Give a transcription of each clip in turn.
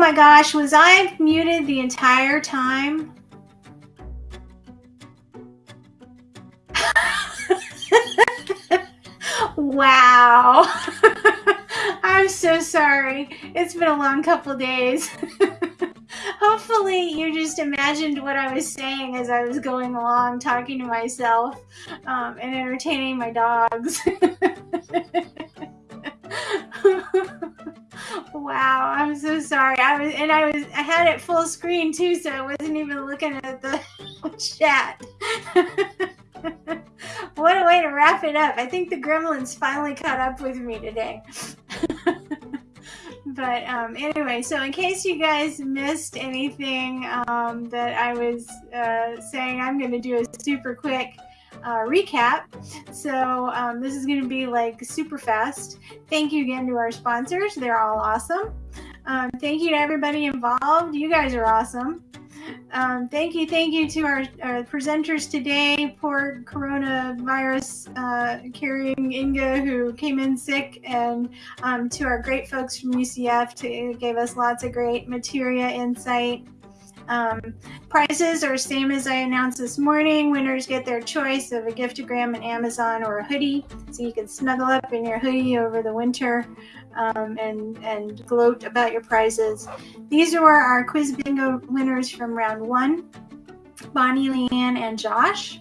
my gosh, was I muted the entire time? wow. I'm so sorry. It's been a long couple days. Hopefully, you just imagined what I was saying as I was going along, talking to myself um, and entertaining my dogs. wow, I'm so sorry. I was, and I was, I had it full screen too, so I wasn't even looking at the chat. what a way to wrap it up. I think the gremlins finally caught up with me today. but um, anyway, so in case you guys missed anything um, that I was uh, saying, I'm going to do a super quick uh, recap. So um, this is going to be like super fast. Thank you again to our sponsors. They're all awesome. Um, thank you to everybody involved. You guys are awesome. Um, thank you, thank you to our, our presenters today. Poor coronavirus uh, carrying Inga, who came in sick, and um, to our great folks from UCF, to gave us lots of great materia insight. Um, prices are same as I announced this morning. Winners get their choice of a giftogram in Amazon or a hoodie, so you can snuggle up in your hoodie over the winter um, and and gloat about your prizes. These are our quiz bingo winners from round one: Bonnie, Leanne, and Josh.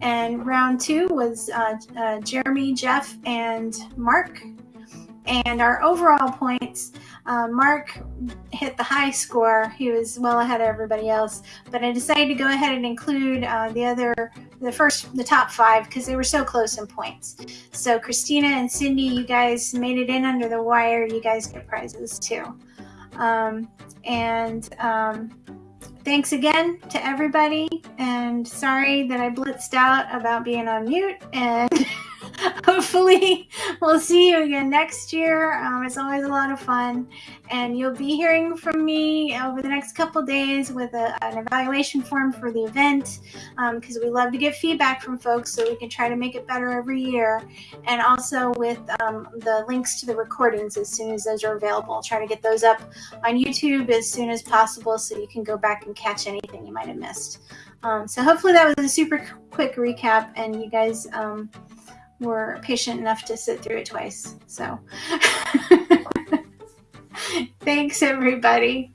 And round two was uh, uh, Jeremy, Jeff, and Mark. And our overall points uh, Mark hit the high score. He was well ahead of everybody else, but I decided to go ahead and include uh, the other, the first, the top five because they were so close in points. So Christina and Cindy, you guys made it in under the wire. You guys get prizes too. Um, and um, thanks again to everybody. And sorry that I blitzed out about being on mute and. hopefully we'll see you again next year. Um, it's always a lot of fun. And you'll be hearing from me over the next couple days with a, an evaluation form for the event because um, we love to get feedback from folks so we can try to make it better every year. And also with um, the links to the recordings as soon as those are available. Try to get those up on YouTube as soon as possible so you can go back and catch anything you might have missed. Um, so hopefully that was a super quick recap and you guys um, were patient enough to sit through it twice. So thanks, everybody.